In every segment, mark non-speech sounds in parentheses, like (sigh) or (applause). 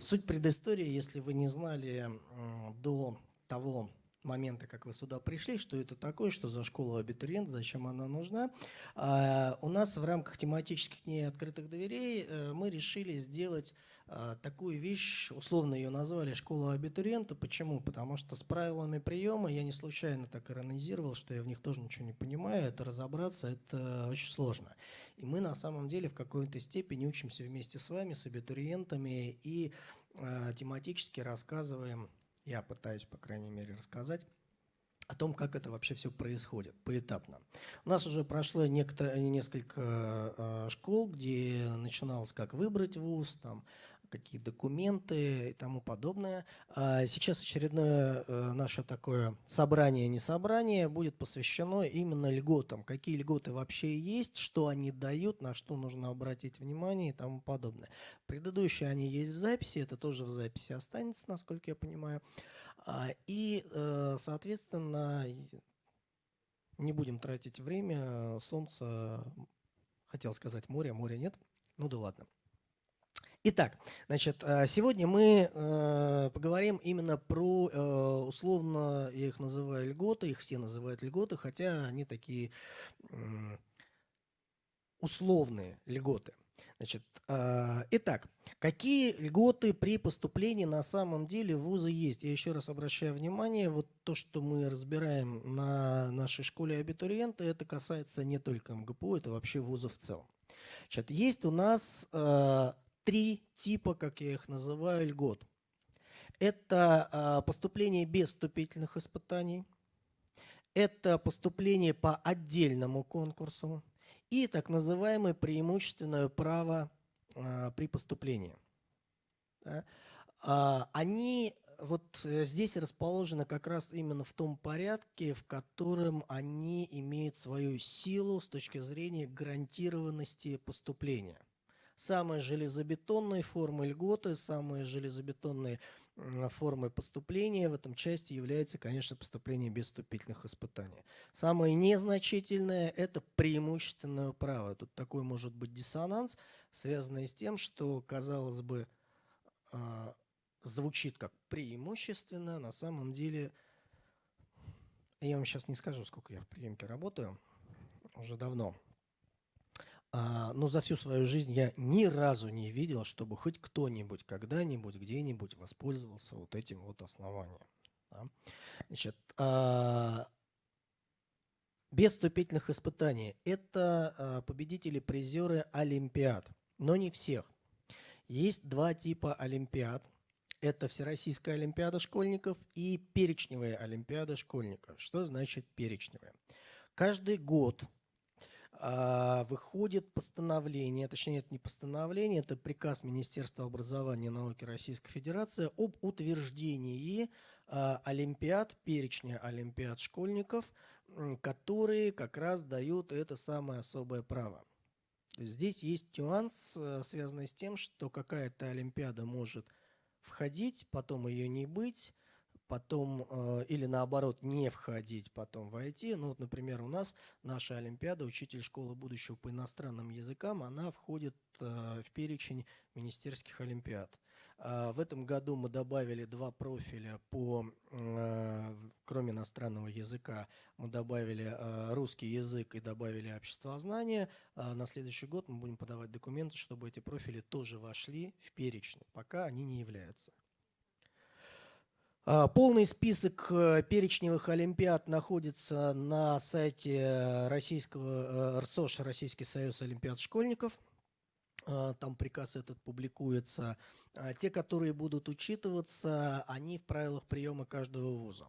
Суть предыстории, если вы не знали до того момента, как вы сюда пришли, что это такое, что за школа абитуриент, зачем она нужна. А, у нас в рамках тематических дней открытых дверей э, мы решили сделать такую вещь, условно ее назвали «школа абитуриента». Почему? Потому что с правилами приема я не случайно так иронизировал, что я в них тоже ничего не понимаю. Это разобраться, это очень сложно. И мы на самом деле в какой-то степени учимся вместе с вами, с абитуриентами, и э, тематически рассказываем я пытаюсь, по крайней мере, рассказать о том, как это вообще все происходит поэтапно. У нас уже прошло некоторые, несколько э, школ, где начиналось как выбрать вуз, там, какие документы и тому подобное. А сейчас очередное э, наше такое собрание, не собрание, будет посвящено именно льготам. Какие льготы вообще есть, что они дают, на что нужно обратить внимание и тому подобное. Предыдущие они есть в записи, это тоже в записи останется, насколько я понимаю. А, и, э, соответственно, не будем тратить время, солнце, хотел сказать море, моря нет, ну да ладно. Итак, значит, э, сегодня мы э, поговорим именно про, э, условно, я их называю льготы, их все называют льготы, хотя они такие условные льготы. Значит, итак, какие льготы при поступлении на самом деле в вузы есть? Я еще раз обращаю внимание, вот то, что мы разбираем на нашей школе абитуриента, это касается не только МГПУ, это вообще вузов в целом. Значит, есть у нас три типа, как я их называю, льгот. Это а, поступление без вступительных испытаний, это поступление по отдельному конкурсу и так называемое преимущественное право а, при поступлении. А, они вот э, здесь расположены как раз именно в том порядке, в котором они имеют свою силу с точки зрения гарантированности поступления самые железобетонные формы льготы, самые железобетонные формы поступления в этом части является, конечно, поступление без вступительных испытаний. Самое незначительное – это преимущественное право. Тут такой может быть диссонанс, связанный с тем, что, казалось бы, а, звучит как преимущественно, на самом деле, я вам сейчас не скажу, сколько я в приемке работаю, уже давно – а, но за всю свою жизнь я ни разу не видел, чтобы хоть кто-нибудь когда-нибудь где-нибудь воспользовался вот этим вот основанием. Да? Значит, а, без вступительных испытаний. Это а, победители-призеры Олимпиад, но не всех. Есть два типа Олимпиад. Это Всероссийская Олимпиада школьников и перечневая Олимпиада школьников. Что значит перечневая? Каждый год а, выходит постановление, точнее это не постановление, это приказ Министерства образования и науки Российской Федерации об утверждении а, олимпиад, перечня олимпиад школьников, которые как раз дают это самое особое право. Здесь есть нюанс, э, связанный с тем, что какая-то олимпиада может входить, потом ее не быть, потом э, или наоборот не входить, потом войти. Ну вот, например, у нас наша Олимпиада, учитель школы будущего по иностранным языкам, она входит э, в перечень министерских Олимпиад. Э, в этом году мы добавили два профиля по, э, кроме иностранного языка, мы добавили русский язык и добавили обществознание. Э, на следующий год мы будем подавать документы, чтобы эти профили тоже вошли в перечень, пока они не являются. А, полный список э, перечневых олимпиад находится на сайте российского э, РСОШ, Российский союз олимпиад школьников. А, там приказ этот публикуется. А, те, которые будут учитываться, они в правилах приема каждого вуза.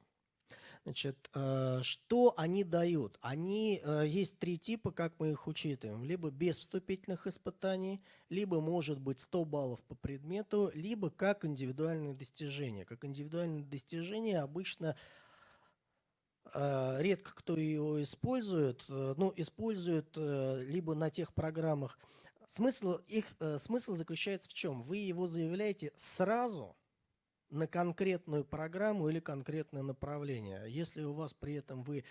Значит, э, что они дают? Они, э, есть три типа, как мы их учитываем. Либо без вступительных испытаний, либо может быть 100 баллов по предмету, либо как индивидуальные достижения. Как индивидуальные достижения обычно э, редко кто его использует, ну, используют либо на тех программах. Смысл, их, смысл заключается в чем? Вы его заявляете сразу – на конкретную программу или конкретное направление. Если у вас при этом вы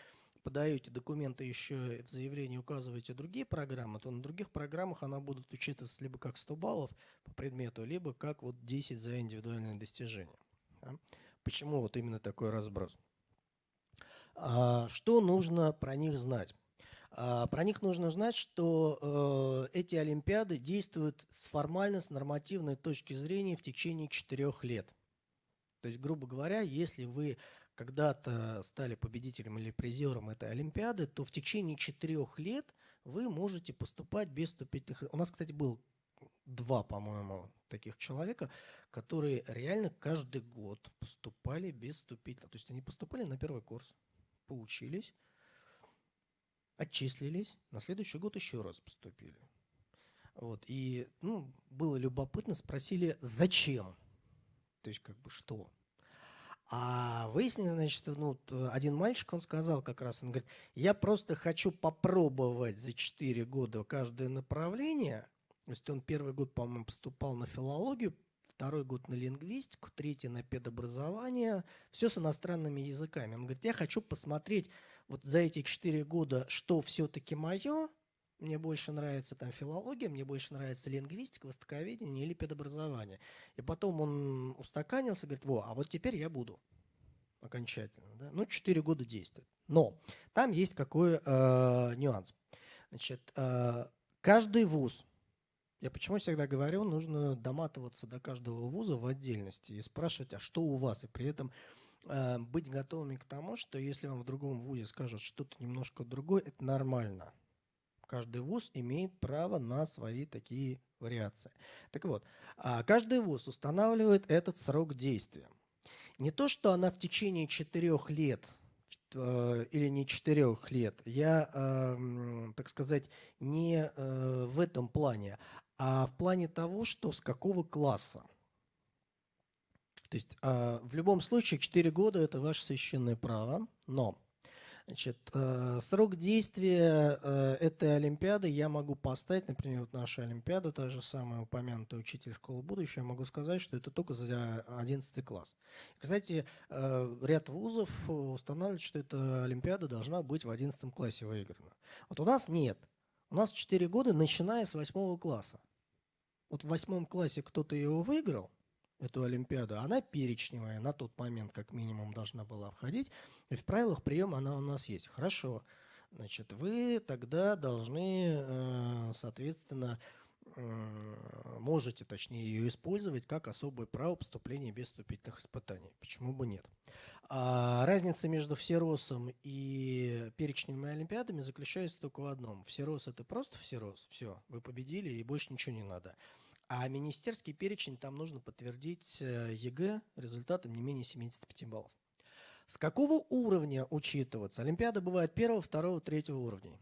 подаете документы еще в заявлении указываете другие программы, то на других программах она будет учитываться либо как 100 баллов по предмету, либо как вот 10 за индивидуальные достижения. Да? Почему вот именно такой разброс? А, что нужно про них знать? А, про них нужно знать, что э, эти олимпиады действуют с формально, с нормативной точки зрения в течение четырех лет. То есть, грубо говоря, если вы когда-то стали победителем или призером этой Олимпиады, то в течение четырех лет вы можете поступать без вступительных... У нас, кстати, был два, по-моему, таких человека, которые реально каждый год поступали без вступительных. То есть они поступали на первый курс, поучились, отчислились, на следующий год еще раз поступили. Вот, и ну, было любопытно, спросили, зачем? То есть, как бы, что? А выяснилось, значит, ну, один мальчик, он сказал как раз, он говорит, я просто хочу попробовать за 4 года каждое направление. То есть он первый год, по-моему, поступал на филологию, второй год на лингвистику, третий на педобразование, все с иностранными языками. Он говорит, я хочу посмотреть вот за эти четыре года, что все-таки мое, мне больше нравится там филология, мне больше нравится лингвистика, востоковедение или педобразование. И потом он устаканился, говорит, во, а вот теперь я буду окончательно. Да? Ну, четыре года действует. Но там есть какой э, нюанс. Значит, э, каждый вуз, я почему всегда говорю, нужно доматываться до каждого вуза в отдельности и спрашивать, а что у вас, и при этом э, быть готовыми к тому, что если вам в другом вузе скажут что-то немножко другое, это нормально. Каждый вуз имеет право на свои такие вариации. Так вот, а каждый вуз устанавливает этот срок действия. Не то, что она в течение четырех лет э, или не четырех лет, я, э, так сказать, не э, в этом плане, а в плане того, что с какого класса. То есть э, в любом случае 4 года – это ваше священное право, но значит, э, срок действия э, этой Олимпиады я могу поставить, например, вот наша Олимпиада, та же самая упомянутая учитель школы будущего, я могу сказать, что это только за 11 класс. Кстати, э, ряд вузов устанавливает, что эта Олимпиада должна быть в 11 классе выиграна. Вот у нас нет. У нас 4 года, начиная с 8 класса. Вот в 8 классе кто-то его выиграл, эту Олимпиаду, она перечневая, на тот момент как минимум должна была входить, и в правилах приема она у нас есть. Хорошо, значит, вы тогда должны, э, соответственно, можете, точнее, ее использовать как особое право поступления без вступительных испытаний. Почему бы нет? А разница между всеросом и перечневыми олимпиадами заключается только в одном. Всерос – это просто всерос, все, вы победили и больше ничего не надо. А министерский перечень там нужно подтвердить э, ЕГЭ результатом не менее 75 баллов. С какого уровня учитываться? Олимпиада бывает первого, второго, третьего уровней.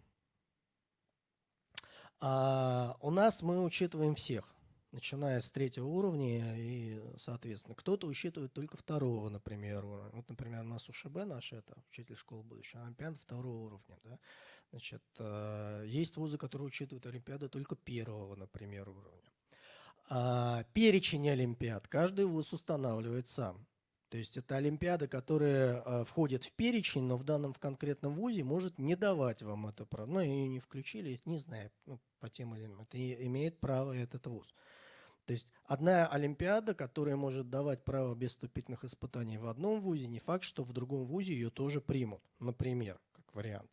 А у нас мы учитываем всех, начиная с третьего уровня и, соответственно, кто-то учитывает только второго, например. Вот, например, у нас УШБ наш, это учитель школы будущего, Олимпиада второго уровня. Да? Значит, э, есть вузы, которые учитывают Олимпиады только первого, например, уровня. А перечень олимпиад каждый вуз устанавливает сам. То есть это олимпиада, которая э, входит в перечень, но в данном в конкретном вузе может не давать вам это право. Ну, ее не включили, не знаю, ну, по тем или иным. Это имеет право этот вуз. То есть одна олимпиада, которая может давать право без вступительных испытаний в одном вузе, не факт, что в другом вузе ее тоже примут, например, как вариант.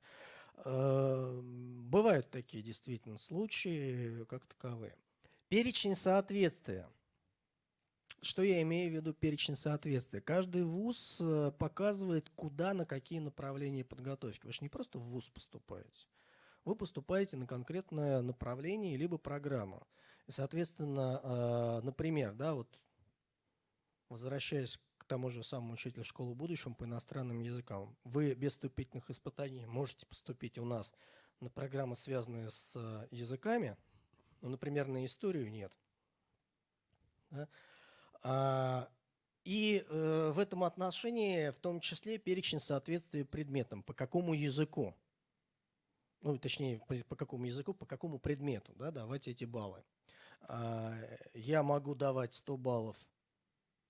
Э, бывают такие действительно случаи, как таковые. Перечень соответствия. Что я имею в виду перечень соответствия? Каждый вуз э, показывает, куда, на какие направления подготовки. Вы же не просто в вуз поступаете. Вы поступаете на конкретное направление либо программу. И, соответственно, э, например, да, вот возвращаясь к тому же самому учителю школы будущего по иностранным языкам, вы без вступительных испытаний можете поступить у нас на программы, связанные с э, языками – ну, например, на историю нет. Да? А, и э, в этом отношении в том числе перечень соответствия предметам, по какому языку, ну, точнее, по, по какому языку, по какому предмету, да, давать эти баллы. А, я могу давать 100 баллов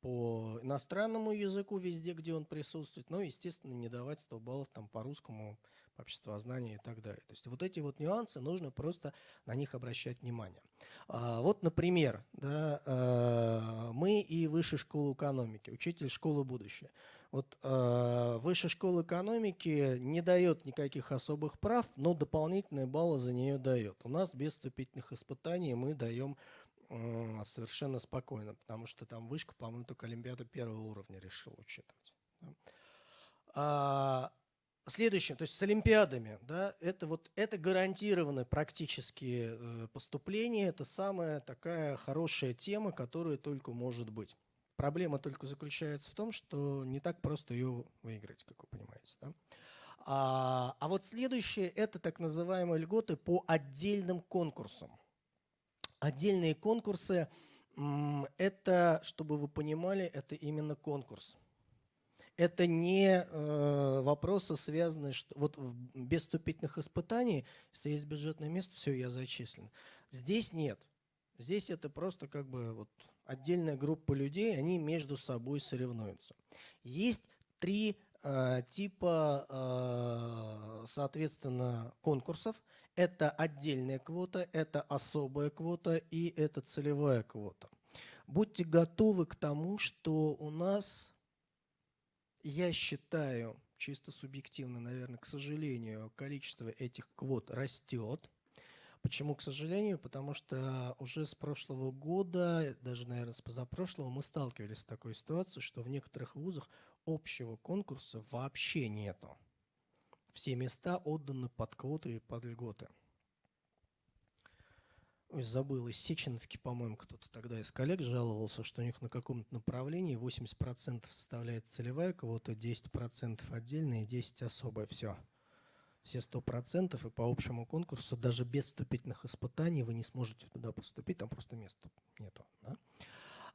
по иностранному языку везде, где он присутствует, но, естественно, не давать 100 баллов там, по русскому, по обществознанию и так далее. То есть вот эти вот нюансы, нужно просто на них обращать внимание. А, вот, например, да, а, мы и Высшая школа экономики, учитель школы будущее. Вот э, Высшая школа экономики не дает никаких особых прав, но дополнительные баллы за нее дает. У нас без вступительных испытаний мы даем э, совершенно спокойно, потому что там вышка, по-моему, только Олимпиада первого уровня решил учитывать. А, следующее, то есть с Олимпиадами, да, это вот это гарантированное практически э, поступление, это самая такая хорошая тема, которая только может быть. Проблема только заключается в том, что не так просто ее выиграть, как вы понимаете. Да? А, а вот следующее – это так называемые льготы по отдельным конкурсам. Отдельные конкурсы – это, чтобы вы понимали, это именно конкурс. Это не э, вопросы, связанные, что вот без вступительных испытаний, если есть бюджетное место, все, я зачислен. Здесь нет. Здесь это просто как бы вот отдельная группа людей, они между собой соревнуются. Есть три э, типа, э, соответственно, конкурсов. Это отдельная квота, это особая квота и это целевая квота. Будьте готовы к тому, что у нас, я считаю, чисто субъективно, наверное, к сожалению, количество этих квот растет. Почему, к сожалению? Потому что уже с прошлого года, даже, наверное, с позапрошлого, мы сталкивались с такой ситуацией, что в некоторых вузах общего конкурса вообще нету. Все места отданы под квоты и под льготы. Ой, забыл, из Сеченовки, по-моему, кто-то тогда из коллег жаловался, что у них на каком-то направлении 80% составляет целевая квота, 10% отдельная и 10% особая. Все все сто процентов, и по общему конкурсу даже без вступительных испытаний вы не сможете туда поступить, там просто места нету. Да?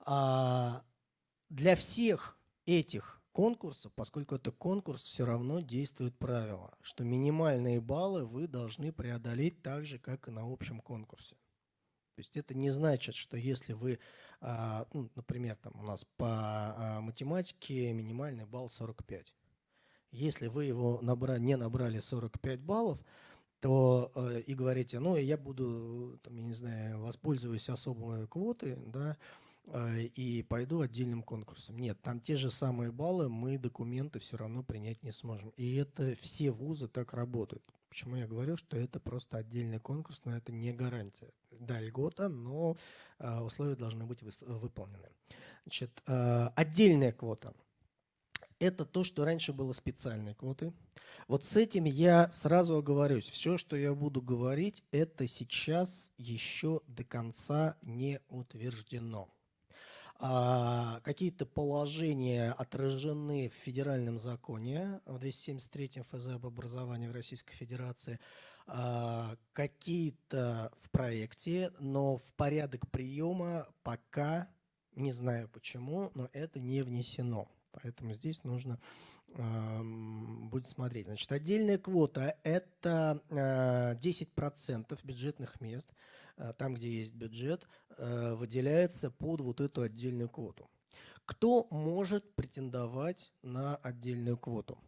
А для всех этих конкурсов, поскольку это конкурс, все равно действует правило, что минимальные баллы вы должны преодолеть так же, как и на общем конкурсе. То есть это не значит, что если вы, а, ну, например, там у нас по а, математике минимальный балл 45, если вы его набра не набрали 45 баллов, то э, и говорите, ну, я буду, там, я не знаю, воспользуюсь особой квотой, да, э, и пойду отдельным конкурсом. Нет, там те же самые баллы, мы документы все равно принять не сможем. И это все вузы так работают. Почему я говорю, что это просто отдельный конкурс, но это не гарантия. Да, льгота, но э, условия должны быть выполнены. Значит, э, отдельная квота – это то, что раньше было специальной квотой. Вот с этим я сразу оговорюсь. Все, что я буду говорить, это сейчас еще до конца не утверждено. А, Какие-то положения отражены в федеральном законе, в 273 ФЗ об образовании в Российской Федерации, а, какие-то в проекте, но в порядок приема пока, не знаю почему, но это не внесено. Поэтому здесь нужно э, будет смотреть. Значит, отдельная квота – это э, 10% бюджетных мест, э, там, где есть бюджет, э, выделяется под вот эту отдельную квоту. Кто может претендовать на отдельную квоту?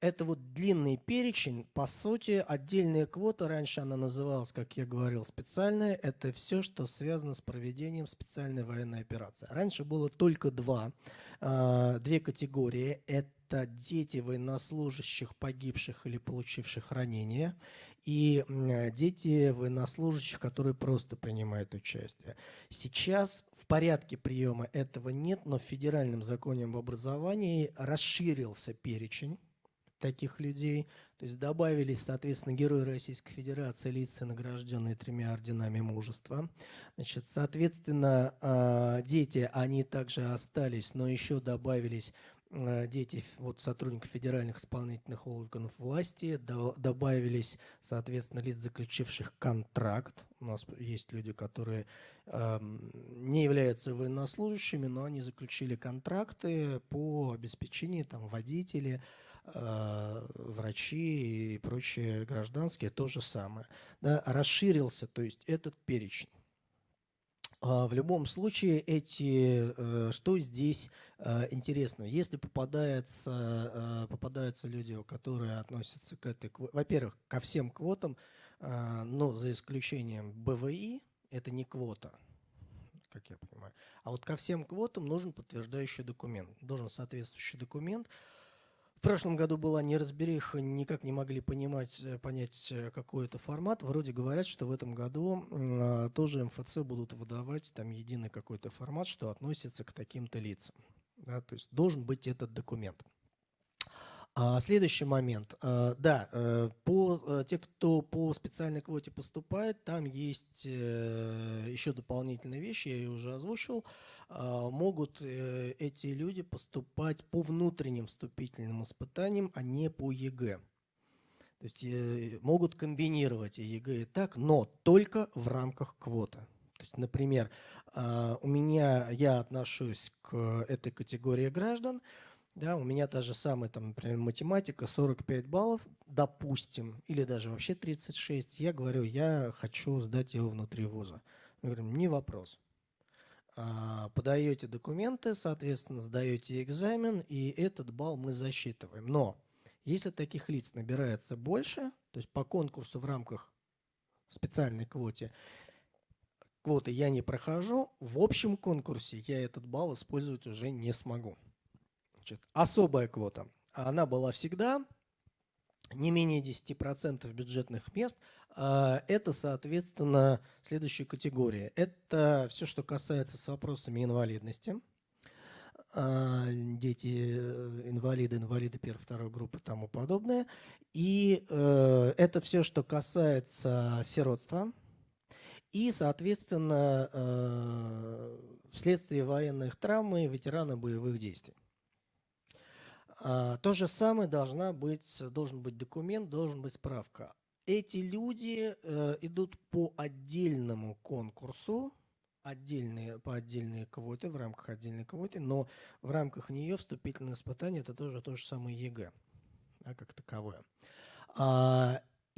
Это вот длинный перечень, по сути, отдельная квота, раньше она называлась, как я говорил, специальная, это все, что связано с проведением специальной военной операции. Раньше было только два, э, две категории, это дети военнослужащих, погибших или получивших ранения, и дети военнослужащих, которые просто принимают участие. Сейчас в порядке приема этого нет, но в федеральном законе об образовании расширился перечень таких людей. То есть добавились, соответственно, герои Российской Федерации, лица, награжденные тремя орденами мужества. Значит, соответственно, а, дети, они также остались, но еще добавились а, дети вот, сотрудников федеральных исполнительных органов власти, до, добавились, соответственно, лиц, заключивших контракт. У нас есть люди, которые не являются военнослужащими, но они заключили контракты по обеспечению там, водителей, врачи и прочие гражданские то же самое. Да, расширился, то есть этот перечень. А, в любом случае, эти, э, что здесь э, интересно? Если попадается, попадаются люди, которые относятся к этой, во-первых, ко всем квотам, но за исключением БВИ, это не квота, как я понимаю. А вот ко всем квотам нужен подтверждающий документ, должен соответствующий документ, в прошлом году была неразбериха, никак не могли понимать, э, понять э, какой это формат. Вроде говорят, что в этом году э, тоже МФЦ будут выдавать там единый какой-то формат, что относится к таким-то лицам. Да, то есть должен быть этот документ. А, следующий момент. А, да, э, по, те, кто по специальной квоте поступает, там есть еще дополнительные вещи, я ее уже озвучил. А, могут эти люди поступать по внутренним вступительным испытаниям, а не по ЕГЭ. То есть могут комбинировать и ЕГЭ и так, но только в рамках квоты. То есть, например, у меня, я отношусь к этой категории граждан, да, у меня та же самая, там, например, математика, 45 баллов, допустим, или даже вообще 36. Я говорю, я хочу сдать его внутри вуза. Мы говорим, не вопрос. А, подаете документы, соответственно, сдаете экзамен, и этот балл мы засчитываем. Но если таких лиц набирается больше, то есть по конкурсу в рамках специальной квоте, квоты я не прохожу, в общем конкурсе я этот балл использовать уже не смогу. Значит, особая квота. Она была всегда не менее 10% бюджетных мест. А, это, соответственно, следующая категория. Это все, что касается с вопросами инвалидности. А, дети, э, инвалиды, инвалиды первой, второй группы и тому подобное. И э, это все, что касается сиротства. И, соответственно, э, вследствие военных травм и ветераны боевых действий. А, то же самое должна быть, должен быть документ, должен быть справка. Эти люди э, идут по отдельному конкурсу, отдельные, по отдельной квоте, в рамках отдельной квоты, но в рамках нее вступительное испытание – это тоже то же самое ЕГЭ, как таковое.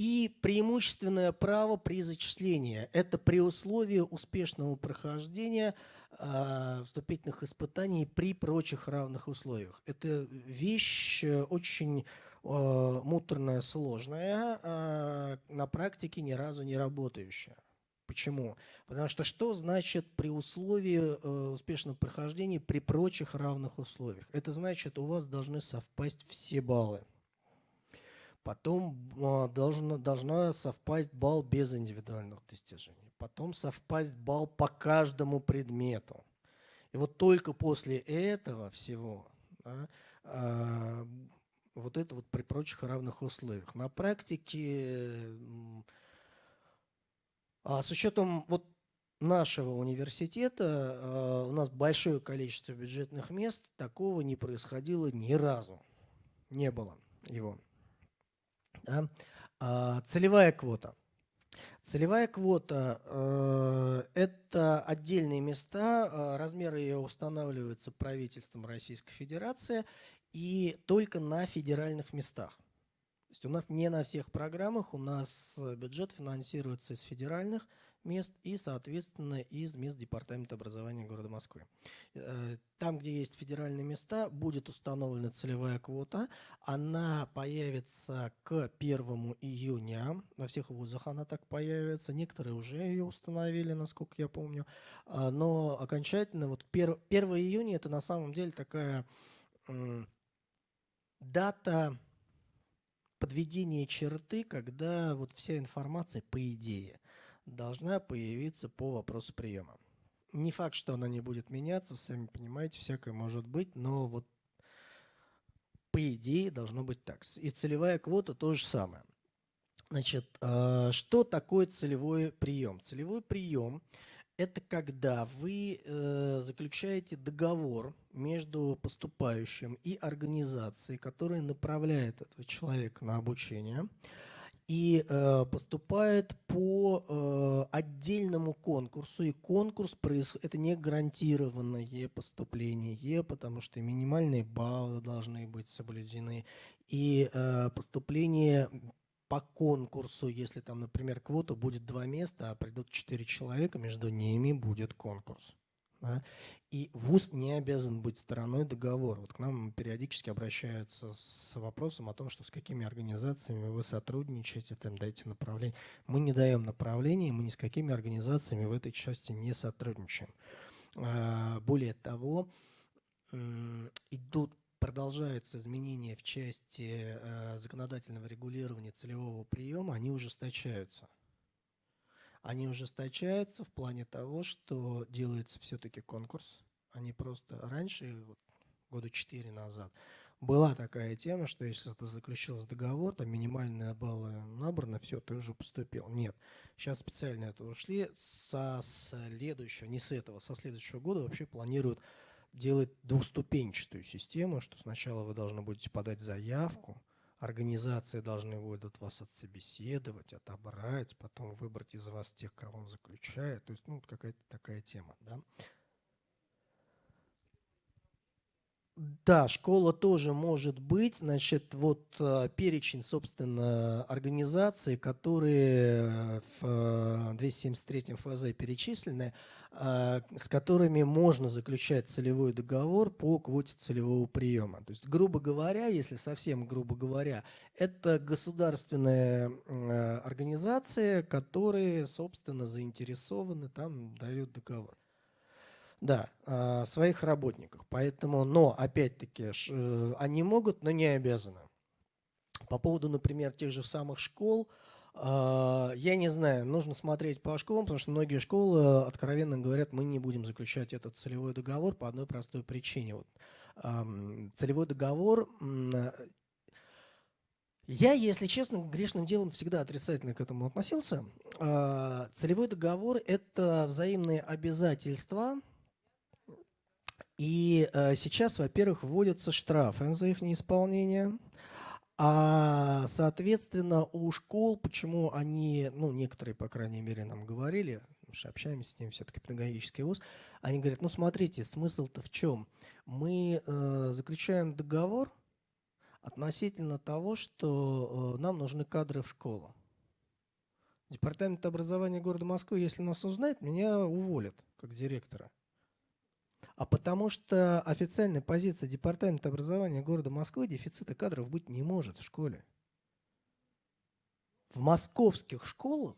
И преимущественное право при зачислении – это при условии успешного прохождения э, вступительных испытаний при прочих равных условиях. Это вещь э, очень э, муторная, сложная, э, на практике ни разу не работающая. Почему? Потому что что значит при условии э, успешного прохождения при прочих равных условиях? Это значит, у вас должны совпасть все баллы. Потом а, должно, должна совпасть балл без индивидуальных достижений. Потом совпасть балл по каждому предмету. И вот только после этого всего да, а, вот это вот при прочих равных условиях. На практике, а с учетом вот нашего университета, у нас большое количество бюджетных мест, такого не происходило ни разу. Не было его. Да? А, целевая квота. Целевая квота э, – это отдельные места, э, размеры ее устанавливаются правительством Российской Федерации и только на федеральных местах. То есть у нас не на всех программах, у нас бюджет финансируется из федеральных мест и, соответственно, из мест Департамента образования города Москвы. Э, там, где есть федеральные места, будет установлена целевая квота. Она появится к 1 июня. Во всех вузах она так появится. Некоторые уже ее установили, насколько я помню. А, но окончательно, вот 1, 1 июня это на самом деле такая дата подведения черты, когда вот вся информация, по идее, должна появиться по вопросу приема. Не факт, что она не будет меняться, сами понимаете, всякое может быть, но вот по идее должно быть так. И целевая квота то же самое. Значит, а, что такое целевой прием? Целевой прием – это когда вы э, заключаете договор между поступающим и организацией, которая направляет этого человека на обучение – и э, поступает по э, отдельному конкурсу. И конкурс происходит, это не гарантированное поступление, потому что минимальные баллы должны быть соблюдены. И э, поступление по конкурсу, если там, например, квота будет два места, а придут четыре человека, между ними будет конкурс. Да? И ВУЗ не обязан быть стороной договора. Вот к нам периодически обращаются с вопросом о том, что с какими организациями вы сотрудничаете, там дайте направление. Мы не даем направления, мы ни с какими организациями в этой части не сотрудничаем. А, более того, идут продолжаются изменения в части э, законодательного регулирования целевого приема, они ужесточаются они ужесточаются в плане того, что делается все-таки конкурс. Они просто раньше, вот, года четыре назад, была такая тема, что если ты заключился договор, там минимальные баллы набраны, все, ты уже поступил. Нет. Сейчас специально это ушли. Со следующего, не с этого, со следующего года вообще планируют делать двухступенчатую систему, что сначала вы должны будете подать заявку, Организации должны будут вас отсобеседовать, отобрать, потом выбрать из вас тех, кого он заключает. То есть ну, какая-то такая тема. Да? Да, школа тоже может быть. Значит, вот э, перечень, собственно, организаций, которые э, в 273 э, ФЗ перечислены, с которыми можно заключать целевой договор по квоте целевого приема. То есть, грубо говоря, если совсем грубо говоря, это государственные организации, которые, собственно, заинтересованы, там дают договор. Да, а, своих работников. Поэтому, но опять-таки, э, они могут, но не обязаны. По поводу, например, тех же самых школ, а, я не знаю, нужно смотреть по школам, потому что многие школы откровенно говорят, мы не будем заключать этот целевой договор по одной простой причине. Вот, целевой договор я, если честно, грешным делом всегда отрицательно к этому относился. А, целевой договор – это взаимные обязательства и э, сейчас, во-первых, вводятся штрафы за их неисполнение. А, соответственно, у школ, почему они, ну, некоторые, по крайней мере, нам говорили, потому что общаемся с ними, все-таки педагогический вуз, они говорят, ну, смотрите, смысл-то в чем? Мы э, заключаем договор относительно того, что э, нам нужны кадры в школу. Департамент образования города Москвы, если нас узнает, меня уволят как директора а потому что официальная позиция Департамента образования города Москвы дефицита кадров быть не может в школе. В московских школах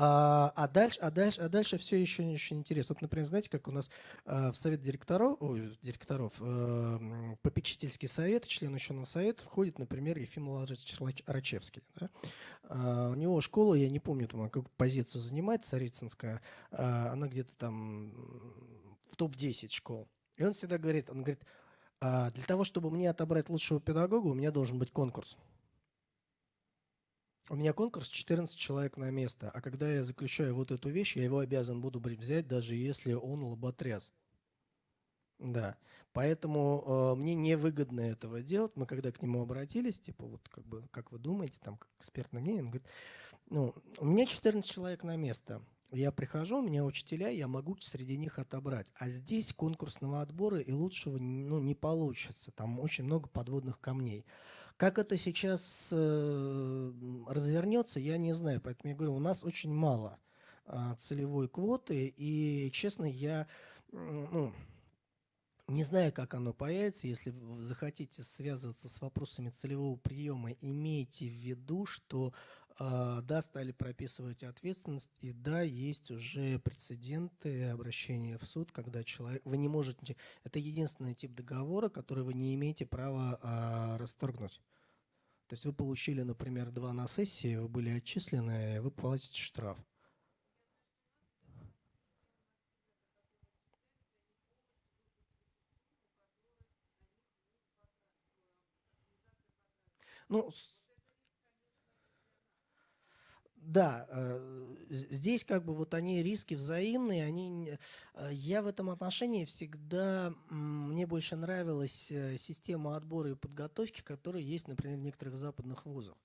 А, а, дальше, а, дальше, а дальше все еще очень интересно. Вот, например, знаете, как у нас в совет директоров, ой, директоров э, в попечительский совет, член ученого совета входит, например, Ефим Владимирович Рачевский. Да? А, у него школа, я не помню, там, какую позицию занимает, Царицынская, а, она где-то там в топ-10 школ. И он всегда говорит, он говорит, а, для того, чтобы мне отобрать лучшего педагога, у меня должен быть конкурс. У меня конкурс 14 человек на место, а когда я заключаю вот эту вещь, я его обязан буду взять, даже если он лоботряс. Да, поэтому э, мне невыгодно этого делать. Мы когда к нему обратились, типа, вот как бы, как вы думаете, там, как экспертное мнение, он говорит, ну, у меня 14 человек на место. Я прихожу, у меня учителя, я могу среди них отобрать. А здесь конкурсного отбора и лучшего ну, не получится. Там очень много подводных камней. Как это сейчас э, развернется, я не знаю. Поэтому я говорю, у нас очень мало э, целевой квоты. И, честно, я ну, не знаю, как оно появится. Если захотите связываться с вопросами целевого приема, имейте в виду, что да, стали прописывать ответственность, и да, есть уже прецеденты обращения в суд, когда человек, вы не можете, это единственный тип договора, который вы не имеете права э, расторгнуть. То есть вы получили, например, два на сессии, вы были отчислены, вы платите штраф. Ну, да, э, здесь как бы вот они риски взаимные, они, э, я в этом отношении всегда, мне больше нравилась э, система отбора и подготовки, которая есть, например, в некоторых западных вузах.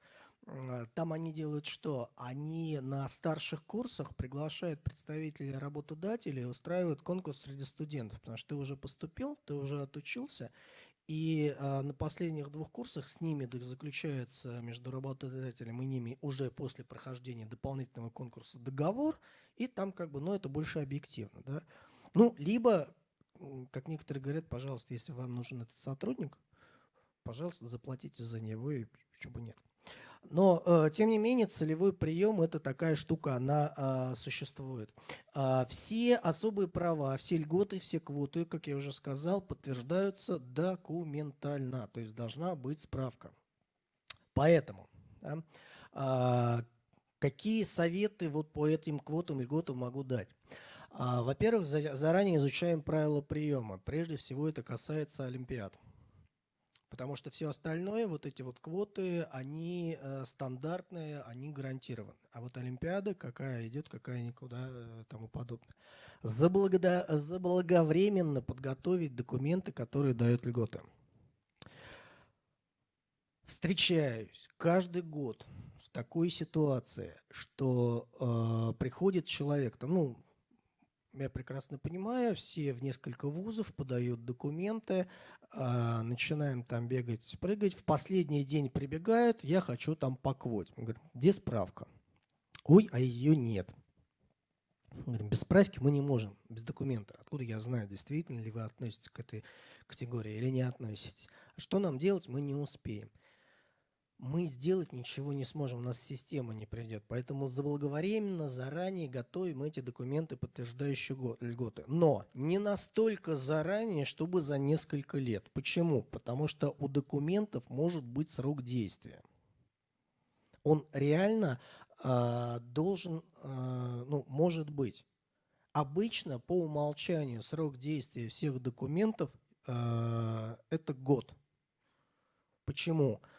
Там они делают что? Они на старших курсах приглашают представителей работодателей, устраивают конкурс среди студентов, потому что ты уже поступил, ты уже отучился, И а, на последних двух курсах с ними заключается между работодателем и ними уже после прохождения дополнительного конкурса договор, и там как бы, ну это больше объективно, да. Ну, либо, как некоторые говорят, пожалуйста, если вам нужен этот сотрудник, пожалуйста, заплатите за него, и почему бы нет. Но, э, тем не менее, целевой прием – это такая штука, она а, существует. А, все особые права, все льготы, все квоты, как я уже сказал, подтверждаются документально, то есть должна быть справка. Поэтому да, а, какие советы вот по этим квотам льготам могу дать? Во-первых, заранее изучаем правила приема. Прежде всего это касается Олимпиад. Потому что все остальное, вот эти вот квоты, они э, стандартные, они гарантированы. А вот Олимпиада, какая идет, какая никуда, э, тому подобное. Заблагода, заблаговременно подготовить документы, которые дают льготы. Встречаюсь каждый год с такой ситуацией, что э, приходит человек, там, ну, я прекрасно понимаю, все в несколько вузов подают документы, э, начинаем там бегать, прыгать. В последний день прибегают, я хочу там по квоте. Мы говорим, где справка? Ой, а ее нет. Говорим, без справки мы не можем, без документа. Откуда я знаю, действительно ли вы относитесь к этой категории или не относитесь? А что нам делать, мы не успеем мы сделать ничего не сможем, у нас система не придет. Поэтому заблаговременно, заранее готовим эти документы, подтверждающие льготы. Но не настолько заранее, чтобы за несколько лет. Почему? Потому что у документов может быть срок действия. Он реально э, должен, э, ну, может быть. Обычно по умолчанию срок действия всех документов э, это год. Почему? Почему?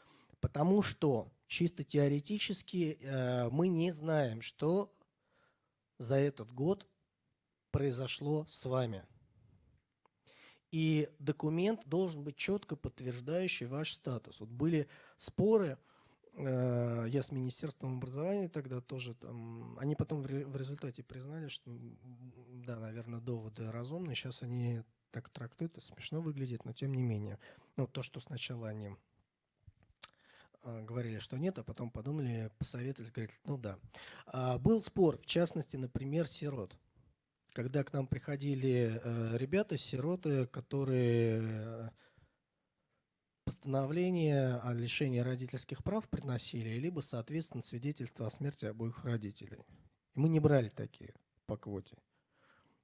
Потому что чисто теоретически э, мы не знаем, что за этот год произошло с вами. И документ должен быть четко подтверждающий ваш статус. Вот были споры, э, я с Министерством образования тогда тоже, там, они потом в, ре, в результате признали, что, да, наверное, доводы разумные, сейчас они так трактуют, это смешно выглядит, но тем не менее. Ну, то, что сначала они говорили, что нет, а потом подумали, посоветовались, говорят, ну да. А, был спор, в частности, например, сирот. Когда к нам приходили э, ребята, сироты, которые постановление о лишении родительских прав приносили, либо, соответственно, свидетельство о смерти обоих родителей. И мы не брали такие по квоте.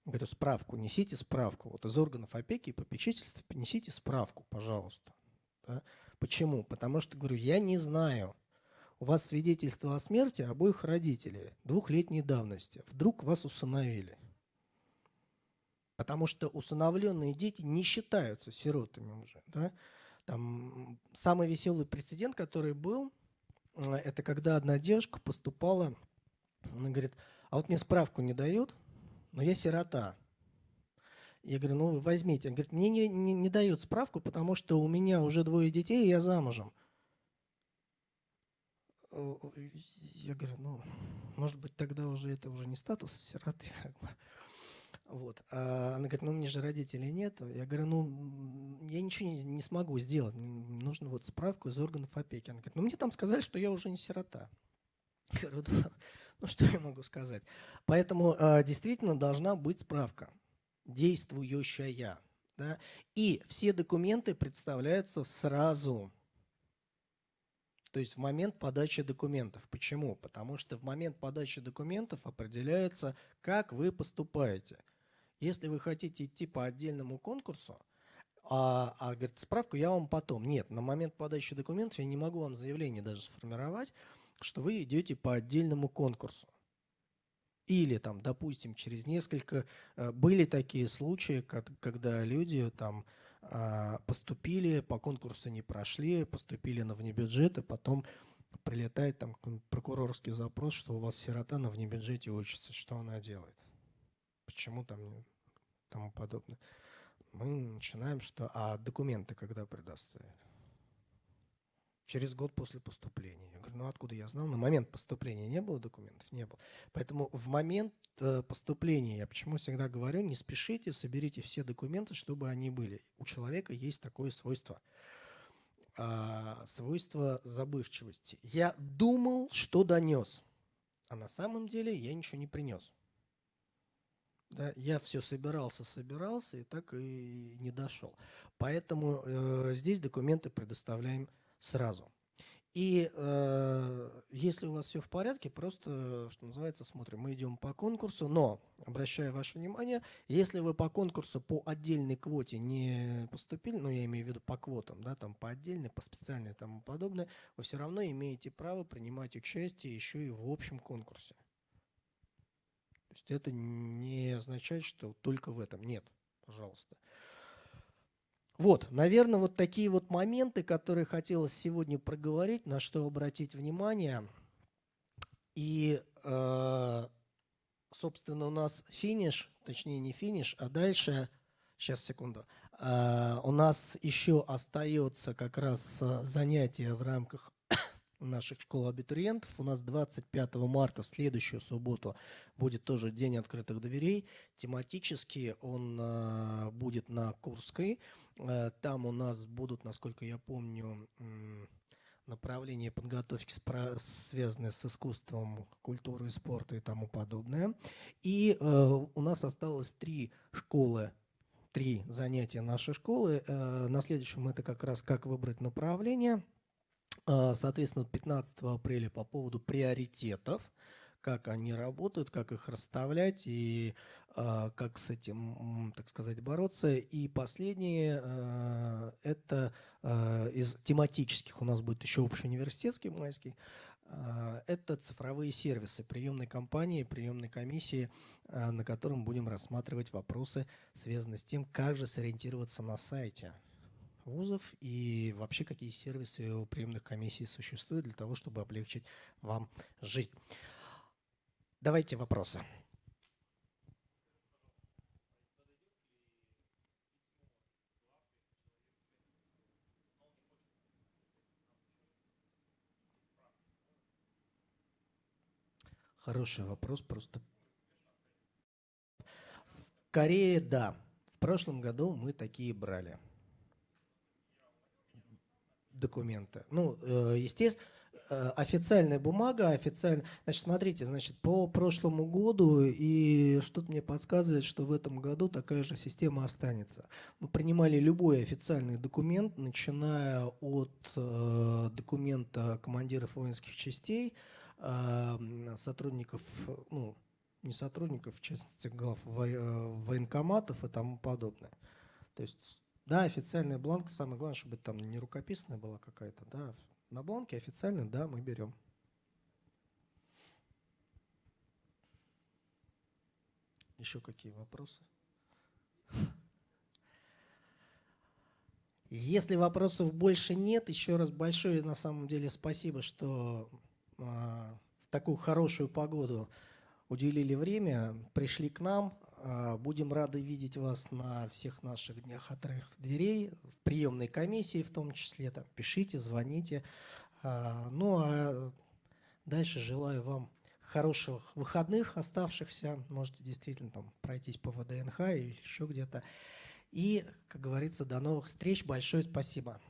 Говорю, справку, несите справку. Вот из органов опеки и попечительства принесите справку, пожалуйста. Да? Почему? Потому что, говорю, я не знаю. У вас свидетельство о смерти обоих родителей двухлетней давности. Вдруг вас усыновили. Потому что усыновленные дети не считаются сиротами уже. Да? Там самый веселый прецедент, который был, э, это когда одна девушка поступала, она говорит, а вот мне справку не дают, но я сирота. Я говорю, ну вы возьмите. Он говорит, мне не, не, не дают справку, потому что у меня уже двое детей, и я замужем. Я говорю, ну, может быть, тогда уже это уже не статус сироты. (laughs) Как бы. Вот. А она говорит, ну, мне же родителей нет. Я говорю, ну, я ничего не, не смогу сделать. Нужно вот справку из органов опеки. Она говорит, ну, мне там сказали, что я уже не сирота. Я говорю, ну, что я могу сказать? Поэтому а, действительно должна быть справка действующая. Да? И все документы представляются сразу. То есть в момент подачи документов. Почему? Потому что в момент подачи документов определяется, как вы поступаете. Если вы хотите идти по отдельному конкурсу, а, а говорит, справку я вам потом. Нет, на момент подачи документов я не могу вам заявление даже сформировать, что вы идете по отдельному конкурсу. Или там, допустим, через несколько... Э, были такие случаи, когда люди там а, поступили, по конкурсу не прошли, поступили на внебюджет, и потом прилетает там прокурорский запрос, что у вас сирота на внебюджете учится, что она делает, почему там тому подобное. Мы начинаем, что а документы когда предоставят? Через год после поступления. Я говорю, ну откуда я знал? На момент поступления не было документов? Не было. Поэтому в момент э, поступления, я почему всегда говорю, не спешите, соберите все документы, чтобы они были. У человека есть такое свойство. А, свойство забывчивости. Я думал, что донес, а на самом деле я ничего не принес. Да, я все собирался, собирался и так и не дошел. Поэтому э, здесь документы предоставляем сразу. И э, если у вас все в порядке, просто, что называется, смотрим. Мы идем по конкурсу, но, обращаю ваше внимание, если вы по конкурсу по отдельной квоте не поступили, ну, я имею в виду по квотам, да, там по отдельной, по специальной и тому подобное, вы все равно имеете право принимать участие еще и в общем конкурсе. То есть это не означает, что только в этом. Нет, пожалуйста. Вот, наверное, вот такие вот моменты, которые хотелось сегодня проговорить, на что обратить внимание. И, э, собственно, у нас финиш, точнее не финиш, а дальше, сейчас, секунду, э, у нас еще остается как раз э, занятие в рамках (coughs) наших школ абитуриентов. У нас 25 марта, в следующую субботу, будет тоже День открытых дверей. Тематически он будет на Курской. Э, там у нас будут, насколько я помню, направления подготовки, связанные с искусством, культурой, и спортом и тому подобное. И э, у нас осталось три школы три занятия нашей школы. Э, на следующем это как раз как выбрать направление. Соответственно, 15 апреля по поводу приоритетов как они работают, как их расставлять и э, как с этим, так сказать, бороться. И последнее, э, это э, из тематических, у нас будет еще общеуниверситетский майский, это цифровые сервисы приемной компании, приемной комиссии, на котором будем рассматривать вопросы, связанные с тем, как же сориентироваться на сайте вузов и вообще какие сервисы у приемных комиссий существуют для того, чтобы облегчить вам жизнь. Давайте вопросы. Хороший вопрос, просто... Скорее, да. В прошлом году мы такие брали документы. Ну, э, естественно, официальная бумага, официально. Значит, смотрите, значит, по прошлому году, и что-то мне подсказывает, что в этом году такая же система останется. Мы принимали любой официальный документ, начиная от э, документа командиров воинских частей, э, сотрудников, ну, не сотрудников, в частности, глав э, военкоматов и тому подобное. То есть, да, официальная бланка, самое главное, чтобы там не рукописная была какая-то, да, на бланке официально, да, мы берем. Еще какие вопросы? Если вопросов больше нет, еще раз большое на самом деле спасибо, что э, в такую хорошую погоду уделили время, пришли к нам. А, будем рады видеть вас на всех наших днях открытых дверей, в приемной комиссии в том числе. Там, пишите, звоните. А, ну а дальше желаю вам хороших выходных оставшихся. Можете действительно там пройтись по ВДНХ или еще где-то. И, как говорится, до новых встреч. Большое спасибо.